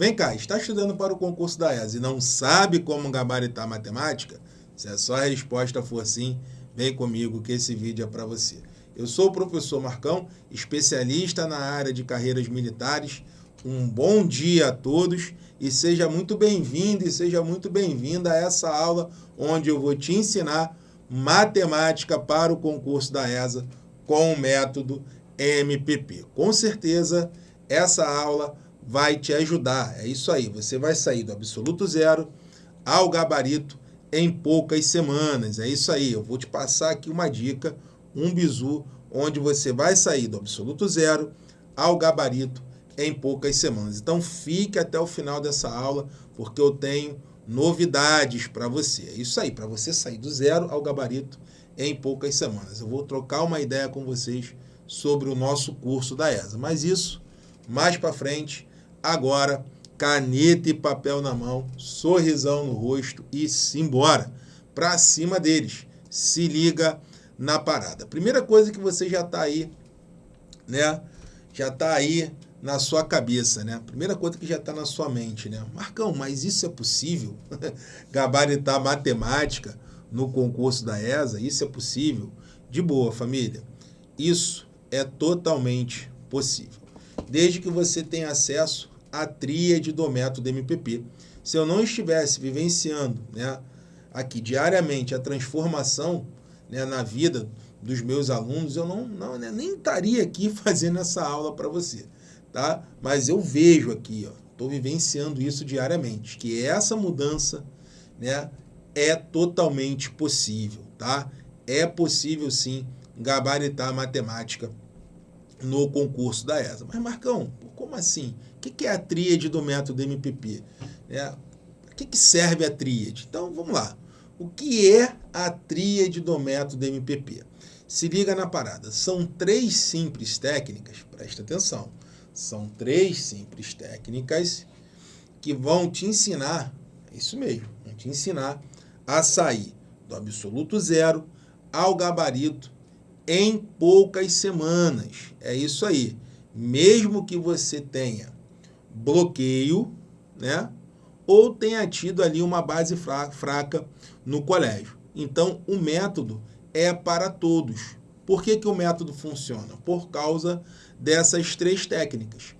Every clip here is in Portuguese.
Vem cá, está estudando para o concurso da ESA e não sabe como gabaritar matemática? Se a sua resposta for sim, vem comigo que esse vídeo é para você. Eu sou o professor Marcão, especialista na área de carreiras militares. Um bom dia a todos e seja muito bem-vindo e seja muito bem-vinda a essa aula onde eu vou te ensinar matemática para o concurso da ESA com o método MPP. Com certeza, essa aula vai te ajudar. É isso aí, você vai sair do absoluto zero ao gabarito em poucas semanas. É isso aí, eu vou te passar aqui uma dica, um bizu, onde você vai sair do absoluto zero ao gabarito em poucas semanas. Então fique até o final dessa aula, porque eu tenho novidades para você. É isso aí, para você sair do zero ao gabarito em poucas semanas. Eu vou trocar uma ideia com vocês sobre o nosso curso da ESA. Mas isso, mais para frente, agora, caneta e papel na mão, sorrisão no rosto e simbora. Para cima deles. Se liga na parada. Primeira coisa que você já está aí, né? Já está aí na sua cabeça, né? Primeira coisa que já está na sua mente, né? Marcão, mas isso é possível? Gabaritar matemática no concurso da ESA, isso é possível? De boa, família. Isso é totalmente possível. Desde que você tenha acesso à tríade do método MPP. Se eu não estivesse vivenciando né, aqui diariamente a transformação né, na vida dos meus alunos, eu não, não né, nem estaria aqui fazendo essa aula para você. Tá? Mas eu vejo aqui, estou vivenciando isso diariamente, que essa mudança né, é totalmente possível. Tá? É possível sim gabaritar a matemática no concurso da ESA. Mas, Marcão, como assim? O que é a tríade do método MPP? É, o que serve a tríade? Então, vamos lá. O que é a tríade do método MPP? Se liga na parada. São três simples técnicas, presta atenção. São três simples técnicas que vão te ensinar, é isso mesmo, vão te ensinar a sair do absoluto zero ao gabarito em poucas semanas. É isso aí. Mesmo que você tenha bloqueio, né? Ou tenha tido ali uma base fraca no colégio. Então, o método é para todos. Por que, que o método funciona? Por causa dessas três técnicas.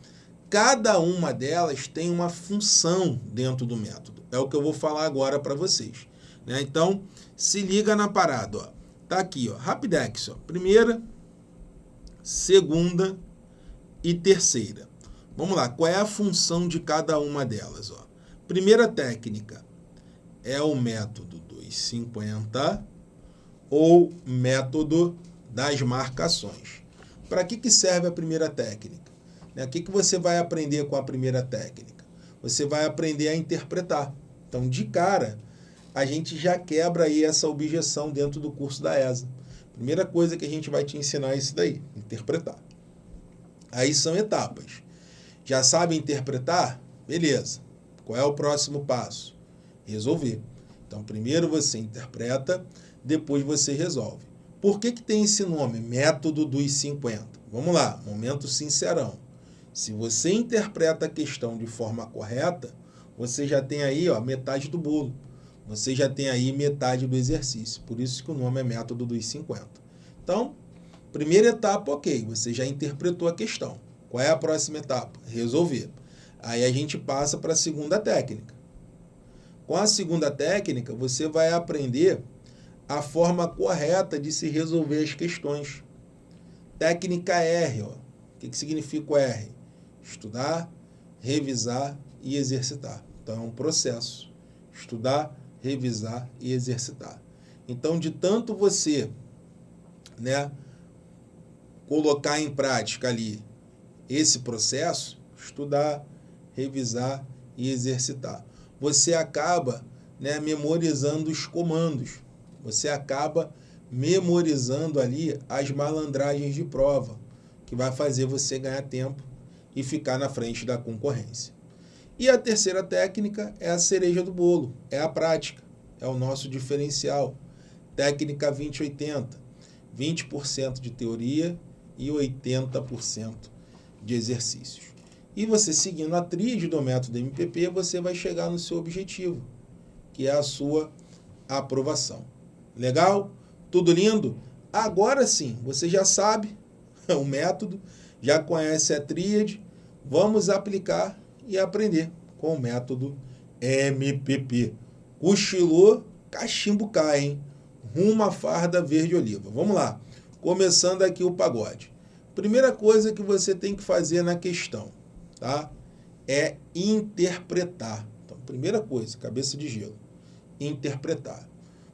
Cada uma delas tem uma função dentro do método. É o que eu vou falar agora para vocês. Né? Então, se liga na parada. Tá aqui, ó, Rapidex, ó, primeira, segunda e terceira. Vamos lá, qual é a função de cada uma delas? Ó? Primeira técnica é o método dos 50 ou método das marcações. Para que, que serve a primeira técnica? Né, o que, que você vai aprender com a primeira técnica? Você vai aprender a interpretar. Então, de cara, a gente já quebra aí essa objeção dentro do curso da ESA. Primeira coisa que a gente vai te ensinar é isso daí, interpretar. Aí são etapas. Já sabe interpretar? Beleza. Qual é o próximo passo? Resolver. Então, primeiro você interpreta, depois você resolve. Por que, que tem esse nome? Método dos 50. Vamos lá, momento sincerão. Se você interpreta a questão de forma correta, você já tem aí ó, metade do bolo você já tem aí metade do exercício. Por isso que o nome é método dos 50. Então, primeira etapa, ok, você já interpretou a questão. Qual é a próxima etapa? Resolver. Aí a gente passa para a segunda técnica. Com a segunda técnica, você vai aprender a forma correta de se resolver as questões. Técnica R, ó. o que, que significa o R? Estudar, revisar e exercitar. Então, é um processo. Estudar, revisar e exercitar. Então, de tanto você né, colocar em prática ali esse processo, estudar, revisar e exercitar, você acaba né, memorizando os comandos, você acaba memorizando ali as malandragens de prova, que vai fazer você ganhar tempo e ficar na frente da concorrência. E a terceira técnica é a cereja do bolo, é a prática, é o nosso diferencial. Técnica 2080, 20%, de teoria e 80% de exercícios. E você seguindo a tríade do método MPP, você vai chegar no seu objetivo, que é a sua aprovação. Legal? Tudo lindo? Agora sim, você já sabe o método, já conhece a tríade, vamos aplicar e aprender com o método MPP. Cochilou, cachimbo cai, hein? Rumo à farda verde-oliva. Vamos lá. Começando aqui o pagode. Primeira coisa que você tem que fazer na questão, tá? É interpretar. Então, primeira coisa, cabeça de gelo. Interpretar.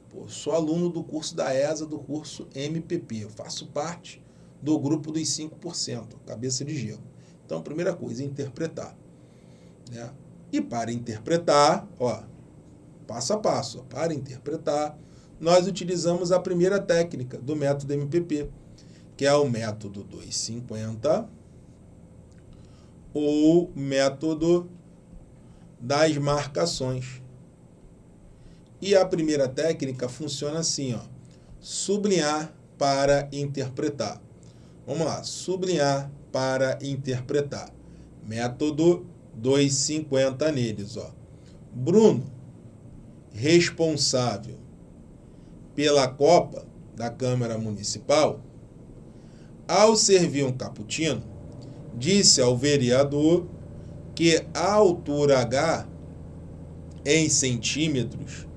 Pô, sou aluno do curso da ESA, do curso MPP. Eu faço parte do grupo dos 5%, cabeça de gelo. Então, primeira coisa, interpretar. Né? E para interpretar, ó, passo a passo, para interpretar, nós utilizamos a primeira técnica do método MPP, que é o método 250 ou método das marcações. E a primeira técnica funciona assim, ó, sublinhar para interpretar. Vamos lá, sublinhar para interpretar. Método 2,50 neles. Ó. Bruno, responsável pela Copa da Câmara Municipal, ao servir um cappuccino, disse ao vereador que a altura H em centímetros,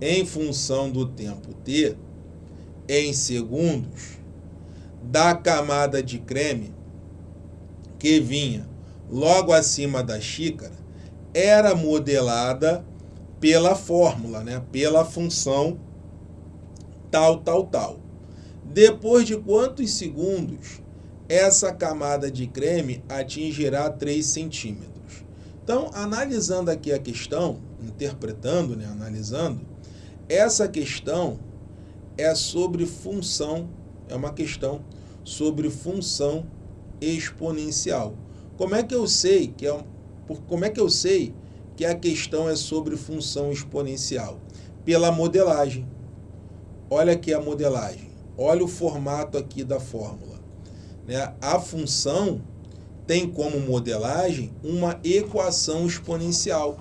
em função do tempo T, em segundos, da camada de creme que vinha logo acima da xícara era modelada pela fórmula, né? pela função tal, tal, tal. Depois de quantos segundos essa camada de creme atingirá 3 centímetros? Então, analisando aqui a questão, interpretando, né? analisando, essa questão é sobre função, é uma questão sobre função exponencial. Como é que eu sei que é como é que eu sei que a questão é sobre função exponencial? Pela modelagem. Olha aqui a modelagem. Olha o formato aqui da fórmula. Né? A função tem como modelagem uma equação exponencial.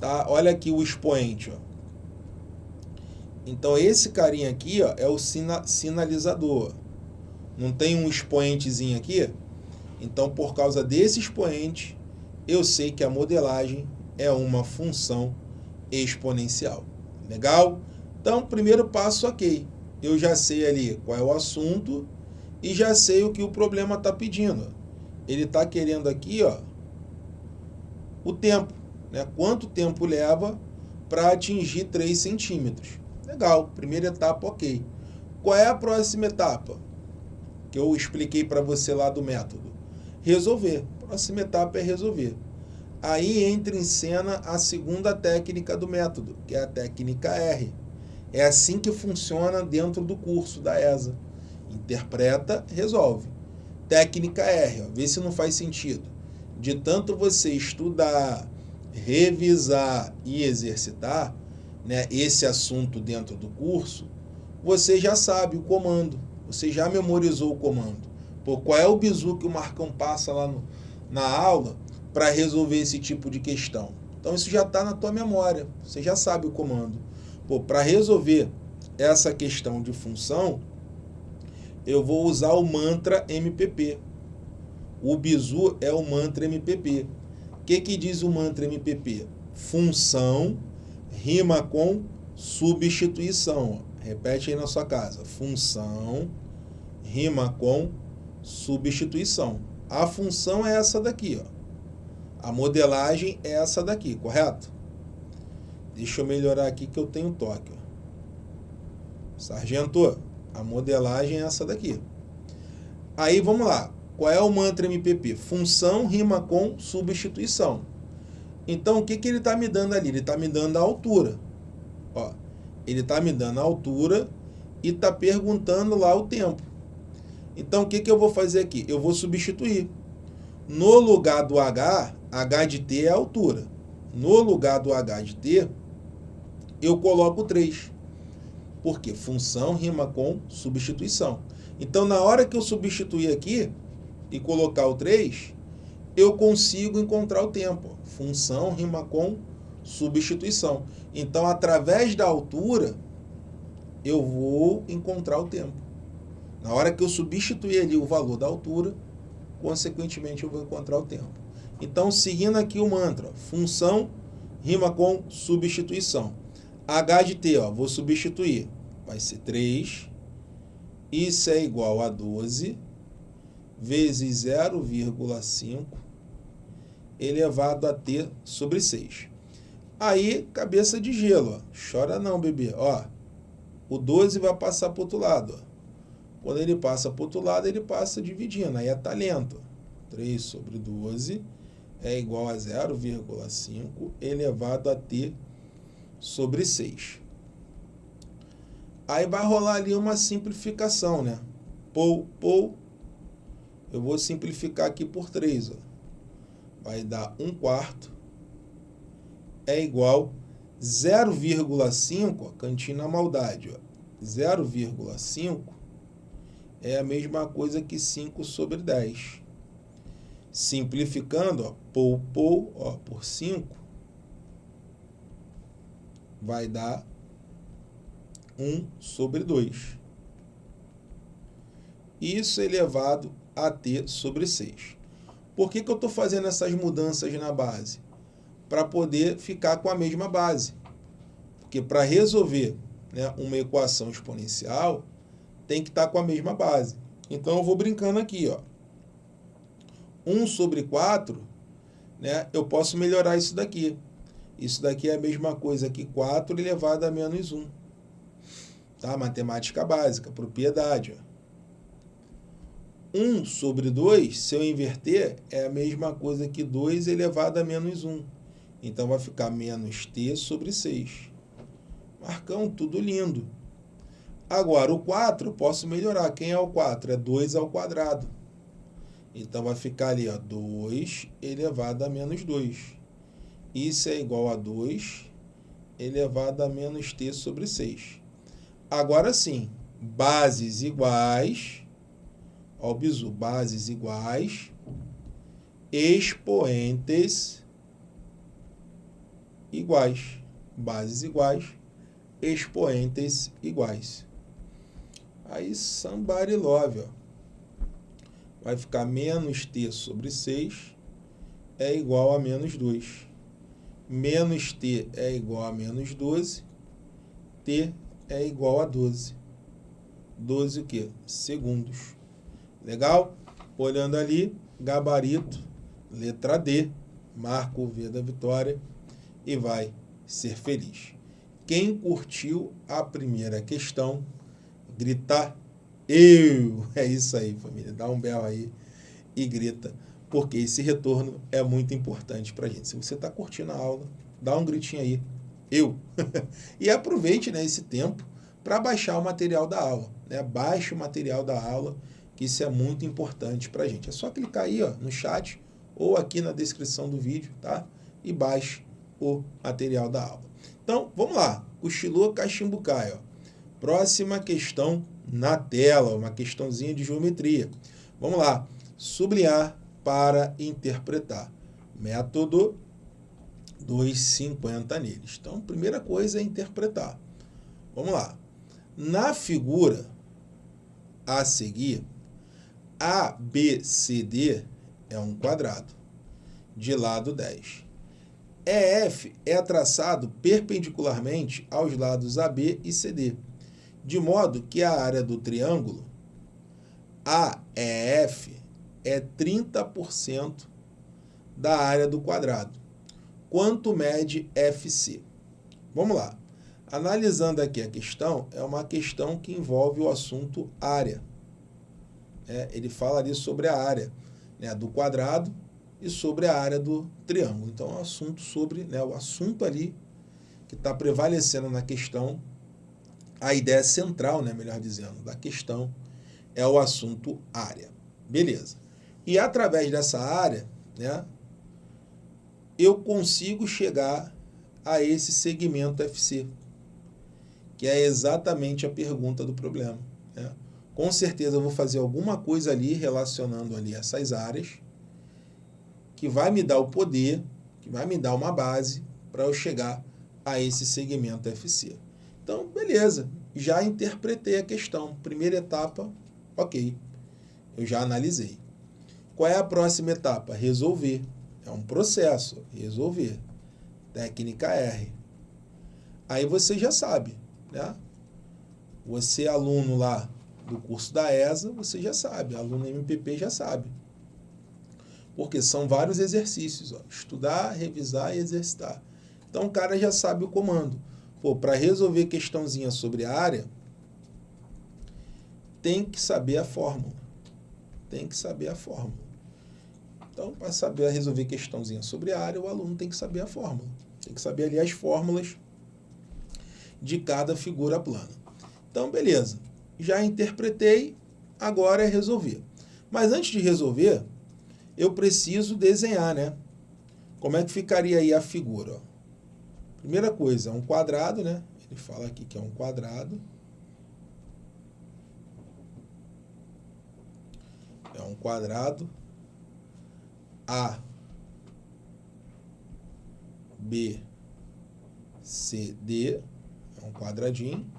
Tá? Olha aqui o expoente. Ó. Então, esse carinha aqui ó, é o sina sinalizador. Não tem um expoentezinho aqui? Então, por causa desse expoente, eu sei que a modelagem é uma função exponencial. Legal? Então, primeiro passo, ok. Eu já sei ali qual é o assunto e já sei o que o problema está pedindo. Ele está querendo aqui ó, o tempo. Né? Quanto tempo leva para atingir 3 centímetros. Legal, primeira etapa, ok. Qual é a próxima etapa? Que eu expliquei para você lá do método resolver. Próxima etapa é resolver. Aí entra em cena a segunda técnica do método, que é a técnica R. É assim que funciona dentro do curso da ESA. Interpreta, resolve. Técnica R, ó, vê se não faz sentido. De tanto você estudar, revisar e exercitar né, esse assunto dentro do curso, você já sabe o comando, você já memorizou o comando. Pô, qual é o bizu que o Marcão passa lá no, na aula para resolver esse tipo de questão? Então isso já está na tua memória, você já sabe o comando. Para resolver essa questão de função, eu vou usar o mantra MPP. O bizu é o mantra MPP. O que, que diz o mantra MPP? Função rima com substituição. Repete aí na sua casa. Função rima com substituição. A função é essa daqui, ó. A modelagem é essa daqui, correto? Deixa eu melhorar aqui que eu tenho toque. Ó. Sargento, a modelagem é essa daqui. Aí vamos lá. Qual é o mantra MPP? Função rima com substituição. Então, o que, que ele está me dando ali? Ele está me dando a altura. Ó, ele está me dando a altura e está perguntando lá o tempo. Então, o que, que eu vou fazer aqui? Eu vou substituir. No lugar do H, H de T é a altura. No lugar do H de T, eu coloco 3. Porque função rima com substituição. Então, na hora que eu substituir aqui e colocar o 3, eu consigo encontrar o tempo. Função rima com substituição. Então, através da altura, eu vou encontrar o tempo. Na hora que eu substituir ali o valor da altura, consequentemente eu vou encontrar o tempo. Então, seguindo aqui o mantra, função rima com substituição. H de T, ó, vou substituir. Vai ser 3. Isso é igual a 12 vezes 0,5 elevado a T sobre 6. Aí, cabeça de gelo, ó. chora não, bebê. Ó, o 12 vai passar para o outro lado. Ó. Quando ele passa para o outro lado, ele passa dividindo, aí é talento. 3 sobre 12 é igual a 0,5 elevado a T sobre 6. Aí vai rolar ali uma simplificação, né? Pou, pou. Eu vou simplificar aqui por 3, ó vai dar 1 quarto, é igual 0,5, cantinho na maldade, 0,5 é a mesma coisa que 5 sobre 10. Simplificando, ó, pou, pou, ó, por 5, vai dar 1 sobre 2. Isso elevado a t sobre 6. Por que, que eu estou fazendo essas mudanças na base? Para poder ficar com a mesma base. Porque para resolver né, uma equação exponencial, tem que estar tá com a mesma base. Então, eu vou brincando aqui. Ó. 1 sobre 4, né, eu posso melhorar isso daqui. Isso daqui é a mesma coisa que 4 elevado a menos 1. Tá? Matemática básica, propriedade. Ó. 1 sobre 2, se eu inverter, é a mesma coisa que 2 elevado a menos 1. Então, vai ficar menos t sobre 6. Marcão, tudo lindo. Agora, o 4, posso melhorar. Quem é o 4? É 2 ao quadrado. Então, vai ficar ali, ó, 2 elevado a menos 2. Isso é igual a 2 elevado a menos t sobre 6. Agora sim, bases iguais Ó, o bizu, bases iguais, expoentes iguais. Bases iguais, expoentes iguais. Aí, somebody love, ó. Vai ficar menos t sobre 6 é igual a menos 2. Menos t é igual a menos 12. t é igual a 12. 12 o quê? Segundos. Legal? Olhando ali, gabarito, letra D, marca o V da vitória e vai ser feliz. Quem curtiu a primeira questão, grita eu. É isso aí, família. Dá um belo aí e grita, porque esse retorno é muito importante para a gente. Se você está curtindo a aula, dá um gritinho aí, eu. e aproveite né, esse tempo para baixar o material da aula. Né? Baixe o material da aula que isso é muito importante para a gente. É só clicar aí ó, no chat ou aqui na descrição do vídeo, tá? E baixe o material da aula. Então, vamos lá. Cochilou Cachimbucai, ó. Próxima questão na tela, uma questãozinha de geometria. Vamos lá. Sublinhar para interpretar. Método 250 neles. Então, primeira coisa é interpretar. Vamos lá. Na figura a seguir, ABCD é um quadrado, de lado 10. EF é traçado perpendicularmente aos lados AB e CD, de modo que a área do triângulo AEF é 30% da área do quadrado. Quanto mede FC? Vamos lá. Analisando aqui a questão, é uma questão que envolve o assunto área é, ele fala ali sobre a área né, do quadrado e sobre a área do triângulo. Então, é um assunto sobre, né, o assunto ali que está prevalecendo na questão, a ideia central, né, melhor dizendo, da questão é o assunto área. Beleza. E através dessa área, né, eu consigo chegar a esse segmento FC, que é exatamente a pergunta do problema. Né? com certeza eu vou fazer alguma coisa ali relacionando ali essas áreas que vai me dar o poder, que vai me dar uma base para eu chegar a esse segmento FC. Então, beleza, já interpretei a questão. Primeira etapa, ok, eu já analisei. Qual é a próxima etapa? Resolver. É um processo, resolver. Técnica R. Aí você já sabe, né? Você aluno lá do curso da ESA, você já sabe, aluno MPP já sabe. Porque são vários exercícios, ó, estudar, revisar e exercitar. Então o cara já sabe o comando. Pô, para resolver questãozinha sobre a área, tem que saber a fórmula. Tem que saber a fórmula. Então, para saber resolver questãozinha sobre a área, o aluno tem que saber a fórmula. Tem que saber ali as fórmulas de cada figura plana. Então, beleza. Já interpretei, agora é resolver. Mas antes de resolver, eu preciso desenhar, né? Como é que ficaria aí a figura? Primeira coisa, é um quadrado, né? Ele fala aqui que é um quadrado. É um quadrado. A, B, C, D. É um quadradinho.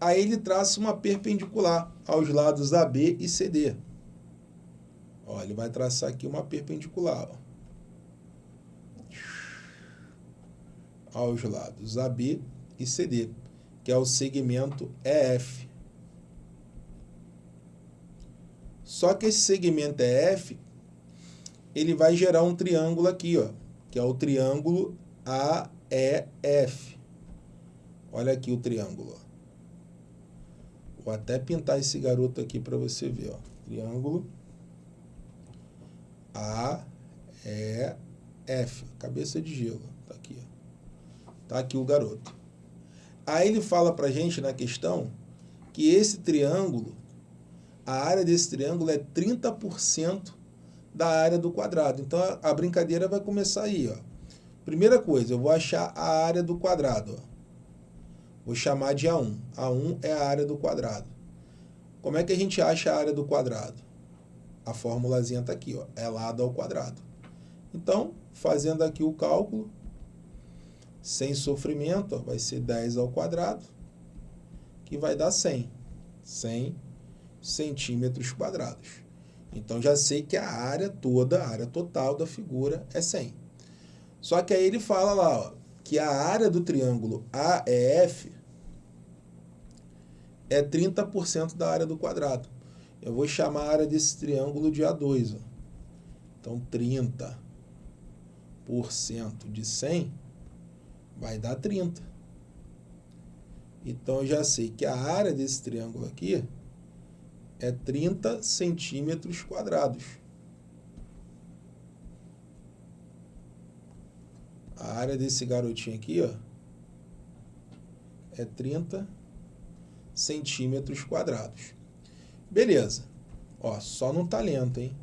Aí ele traça uma perpendicular aos lados AB e CD. Ó, ele vai traçar aqui uma perpendicular. Ó. Aos lados AB e CD, que é o segmento EF. Só que esse segmento EF, ele vai gerar um triângulo aqui, ó, que é o triângulo AEF. Olha aqui o triângulo. Vou até pintar esse garoto aqui para você ver. Ó. Triângulo a, E, F. Cabeça de gelo. Tá aqui. Tá aqui o garoto. Aí ele fala para gente na questão que esse triângulo, a área desse triângulo é 30% da área do quadrado. Então a, brincadeira vai começar aí. Ó. Primeira coisa, eu vou achar a área do quadrado. Ó. Vou chamar de A1. A1 é a área do quadrado. Como é que a gente acha a área do quadrado? a formulazinha está aqui, ó, é lado ao quadrado. Então, fazendo aqui o cálculo, sem sofrimento, ó, vai ser 10 ao quadrado, que vai dar 100. 100 centímetros quadrados. Então, já sei que a área toda, a área total da figura é 100. Só que aí ele fala lá, ó, que a área do triângulo AEF é 30% da área do quadrado. Eu vou chamar a área desse triângulo de A2. Ó. Então, 30% de 100 vai dar 30. Então, eu já sei que a área desse triângulo aqui é 30 centímetros quadrados. A área desse garotinho aqui, ó, é 30 centímetros quadrados. Beleza. Ó, só no talento, hein?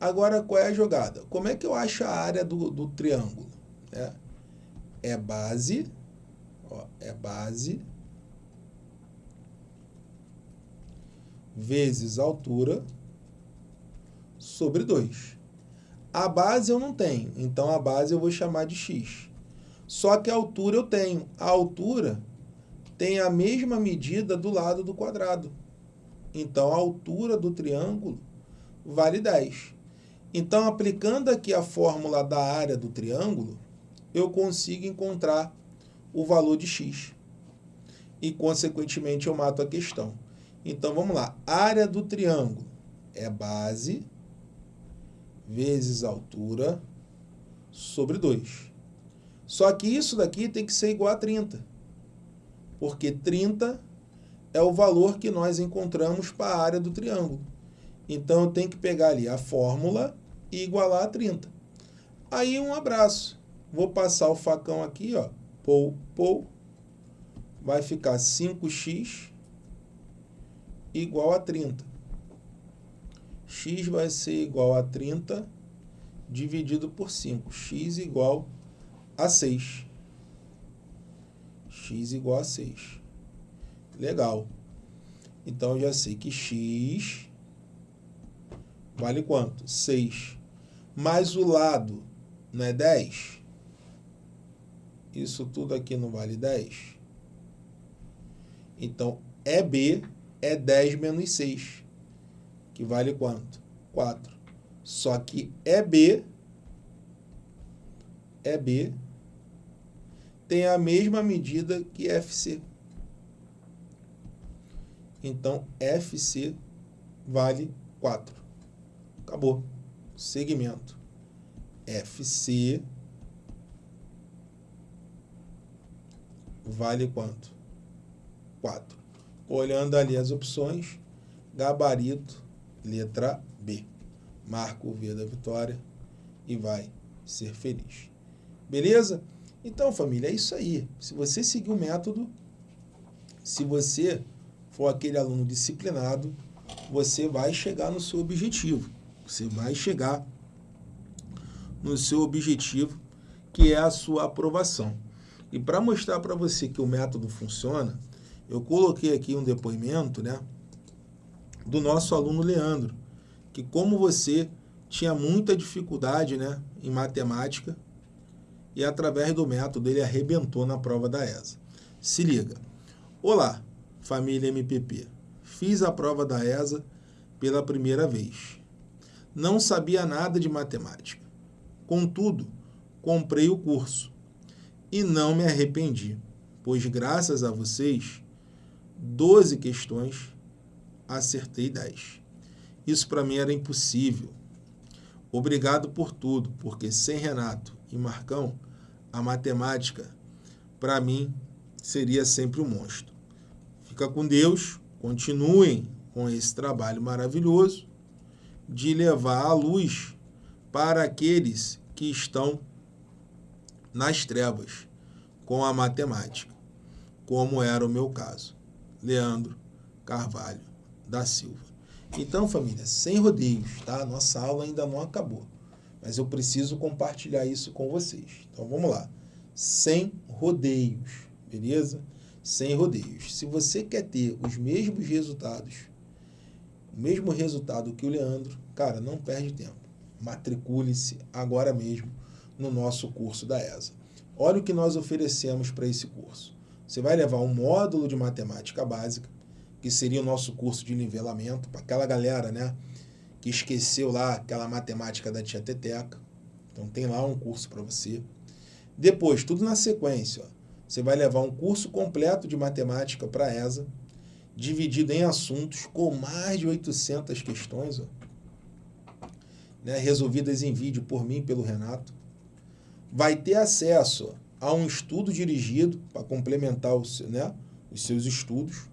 Agora, qual é a jogada? Como é que eu acho a área do, do triângulo? É, é base, ó, é base, vezes altura, sobre 2. A base eu não tenho, então a base eu vou chamar de x. Só que a altura eu tenho. A altura tem a mesma medida do lado do quadrado. Então, a altura do triângulo vale 10. Então, aplicando aqui a fórmula da área do triângulo, eu consigo encontrar o valor de x. E, consequentemente, eu mato a questão. Então, vamos lá. Área do triângulo é base vezes altura sobre 2. Só que isso daqui tem que ser igual a 30. Porque 30 é o valor que nós encontramos para a área do triângulo. Então, eu tenho que pegar ali a fórmula e igualar a 30. Aí, um abraço. Vou passar o facão aqui, ó. Pou, pou. Vai ficar 5x igual a 30. x vai ser igual a 30 dividido por 5. x igual a 6. x igual a 6. Legal. Então, eu já sei que x vale quanto? 6. Mais o lado não é 10? Isso tudo aqui não vale 10? Então, EB é 10 menos 6, que vale quanto? 4. Só que EB, EB tem a mesma medida que FC. Então, FC vale 4. Acabou. Segmento. FC vale quanto? 4. Olhando ali as opções, gabarito, letra B. Marca o V da vitória e vai ser feliz. Beleza? Então, família, é isso aí. Se você seguir o método, se você for aquele aluno disciplinado, você vai chegar no seu objetivo. Você vai chegar no seu objetivo, que é a sua aprovação. E para mostrar para você que o método funciona, eu coloquei aqui um depoimento né, do nosso aluno Leandro, que como você tinha muita dificuldade né, em matemática e através do método ele arrebentou na prova da ESA. Se liga. Olá, família MPP. Fiz a prova da ESA pela primeira vez. Não sabia nada de matemática. Contudo, comprei o curso e não me arrependi, pois graças a vocês, 12 questões, acertei 10. Isso para mim era impossível. Obrigado por tudo, porque sem Renato e Marcão, a matemática, para mim, seria sempre um monstro. Fica com Deus, continuem com esse trabalho maravilhoso de levar a luz para aqueles que estão nas trevas com a matemática, como era o meu caso. Leandro Carvalho da Silva. Então, família, sem rodeios, tá? Nossa aula ainda não acabou, mas eu preciso compartilhar isso com vocês. Então, vamos lá. Sem rodeios, beleza? Sem rodeios. Se você quer ter os mesmos resultados, o mesmo resultado que o Leandro, cara, não perde tempo. Matricule-se agora mesmo no nosso curso da ESA. Olha o que nós oferecemos para esse curso. Você vai levar um módulo de matemática básica, que seria o nosso curso de nivelamento, para aquela galera né, que esqueceu lá aquela matemática da tia Teteca. Então tem lá um curso para você. Depois, tudo na sequência, ó, você vai levar um curso completo de matemática para a ESA, dividido em assuntos com mais de 800 questões, ó, né, resolvidas em vídeo por mim e pelo Renato vai ter acesso a um estudo dirigido para complementar os, né, os seus estudos.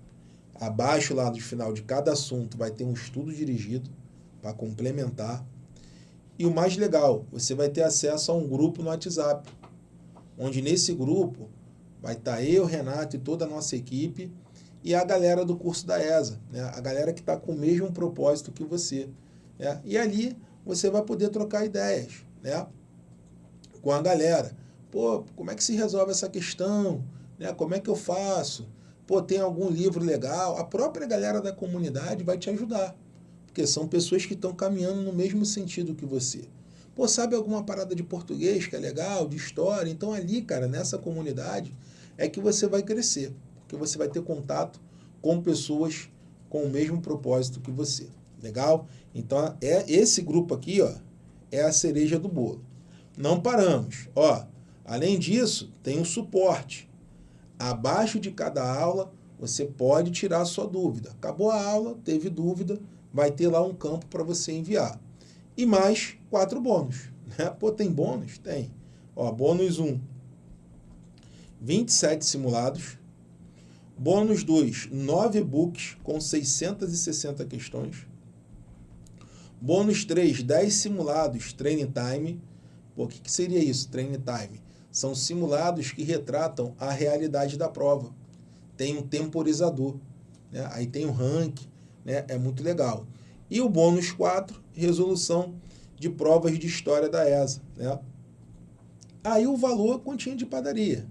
Abaixo lá do final de cada assunto vai ter um estudo dirigido para complementar. E o mais legal, você vai ter acesso a um grupo no WhatsApp, onde nesse grupo vai estar eu, Renato e toda a nossa equipe e a galera do curso da ESA, né? a galera que está com o mesmo propósito que você. Né? E ali você vai poder trocar ideias. Né? com a galera. Pô, como é que se resolve essa questão? Né? Como é que eu faço? Pô, tem algum livro legal? A própria galera da comunidade vai te ajudar. Porque são pessoas que estão caminhando no mesmo sentido que você. Pô, sabe alguma parada de português que é legal, de história? Então ali, cara, nessa comunidade, é que você vai crescer. Porque você vai ter contato com pessoas com o mesmo propósito que você. Legal? Então, é esse grupo aqui, ó, é a cereja do bolo não paramos. Ó, além disso, tem um suporte. Abaixo de cada aula, você pode tirar sua dúvida. Acabou a aula, teve dúvida, vai ter lá um campo para você enviar. E mais quatro bônus. Né? Pô, tem bônus? Tem. Ó, bônus 1, 27 simulados. Bônus 2, 9 books com 660 questões. Bônus 3, 10 simulados, training time. Pô, o que, que seria isso, Training Time? São simulados que retratam a realidade da prova. Tem um temporizador, né? aí tem o um rank, né? é muito legal. E o bônus 4, resolução de provas de história da ESA. Né? Aí o valor continha de padaria.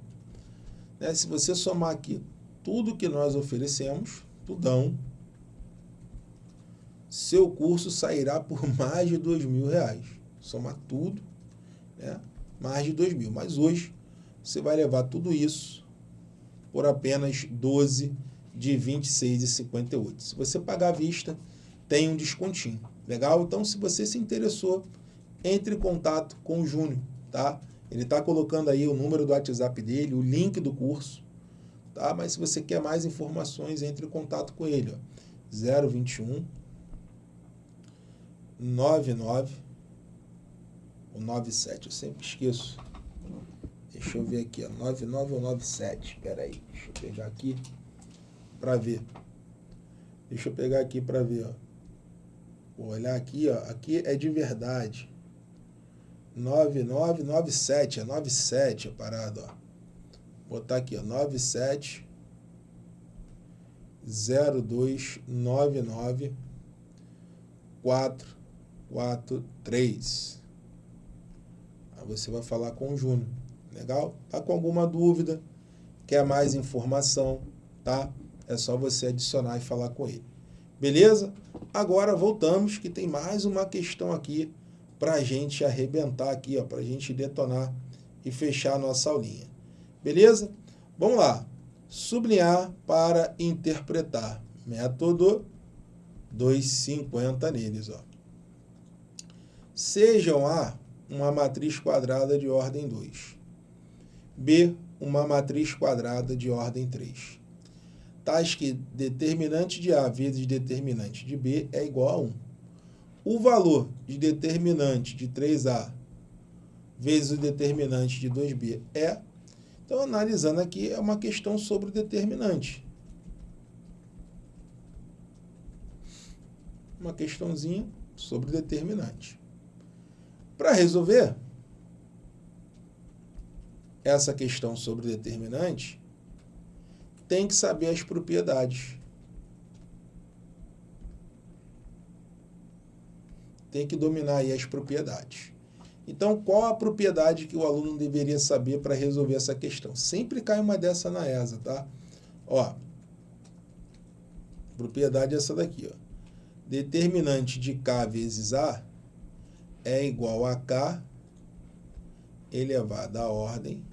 Né? Se você somar aqui tudo que nós oferecemos, tudão, seu curso sairá por mais de dois mil reais. Somar tudo, né? Mais de dois mil. Mas hoje você vai levar tudo isso por apenas 12 de 26,58. Se você pagar à vista, tem um descontinho. Legal? Então, se você se interessou, entre em contato com o Júnior, tá? Ele está colocando aí o número do WhatsApp dele, o link do curso, tá? Mas se você quer mais informações, entre em contato com ele, ó. 021 99 ou 97, eu sempre esqueço. Deixa eu ver aqui, ó, 99 ou 97. Espera aí, deixa eu pegar aqui para ver. Deixa eu pegar aqui para ver, ó. Vou olhar aqui, ó, aqui é de verdade. 9997, é 97 a parada, ó. Vou botar aqui, ó, 97 0299 443. Você vai falar com o Júnior, legal? Tá com alguma dúvida, quer mais informação, tá? É só você adicionar e falar com ele. Beleza? Agora voltamos que tem mais uma questão aqui para a gente arrebentar aqui, para a gente detonar e fechar a nossa aulinha. Beleza? Vamos lá. Sublinhar para interpretar. Método 250 neles. Ó. Sejam A uma matriz quadrada de ordem 2. B uma matriz quadrada de ordem 3. Tais que determinante de A vezes determinante de B é igual a 1 o valor de determinante de 3A vezes o determinante de 2B é. Então, analisando aqui, é uma questão sobre o determinante. Uma questãozinha sobre o determinante. Para resolver essa questão sobre determinante, tem que saber as propriedades. tem que dominar aí as propriedades. Então, qual a propriedade que o aluno deveria saber para resolver essa questão? Sempre cai uma dessa na ESA, tá? Ó, propriedade é essa daqui, ó. Determinante de K vezes A é igual a K elevado à ordem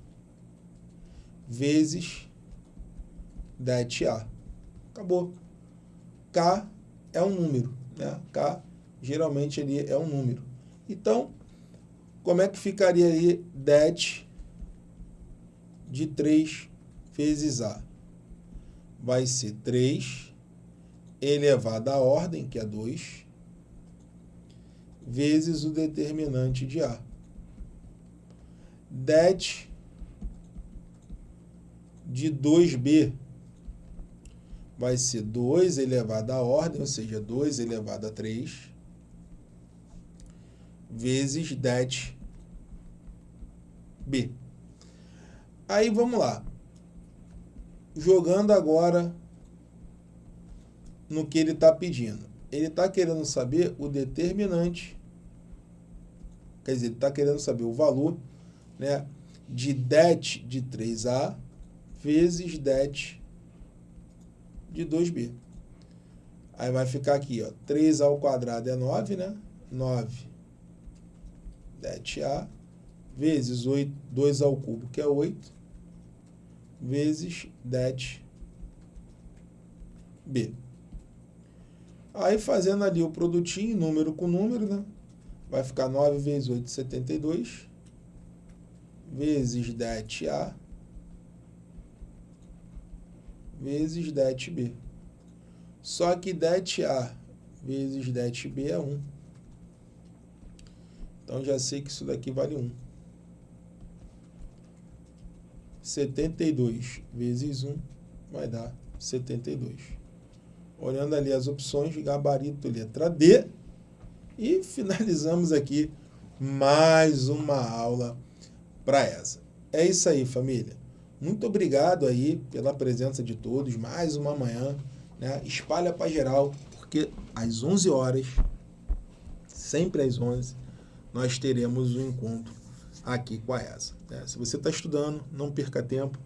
vezes det A. Acabou. K é um número, né? K geralmente ali é um número. Então, como é que ficaria aí det de 3 vezes A? Vai ser 3 elevado à ordem, que é 2, vezes o determinante de A. Det de 2B vai ser 2 elevado à ordem, ou seja, 2 elevado a 3, vezes det B. Aí vamos lá. Jogando agora no que ele está pedindo. Ele está querendo saber o determinante, quer dizer, ele está querendo saber o valor né, de det de 3A vezes det de 2B. Aí vai ficar aqui, ó, 3 ao quadrado é 9, né? 9 det-A vezes 8, 2 ao cubo, que é 8, vezes det-B. Aí, fazendo ali o produtinho, número com número, né? Vai ficar 9 vezes 8, 72, vezes det-A, vezes det-B. Só que det-A vezes det-B é 1. Então já sei que isso daqui vale 1. 72 vezes 1 vai dar 72. Olhando ali as opções, gabarito letra D. E finalizamos aqui mais uma aula para essa. É isso aí, família. Muito obrigado aí pela presença de todos. Mais uma manhã. Né? Espalha para geral, porque às 11 horas, sempre às 11 nós teremos um encontro aqui com a ESA. Né? Se você está estudando, não perca tempo,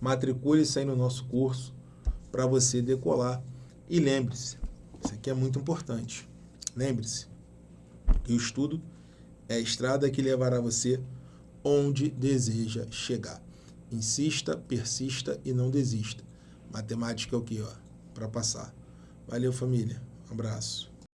matricule-se aí no nosso curso para você decolar. E lembre-se, Isso aqui é muito importante. Lembre-se que o estudo é a estrada que levará você onde deseja chegar. Insista, persista e não desista. Matemática é o que, ó? Para passar. Valeu, família. Um abraço.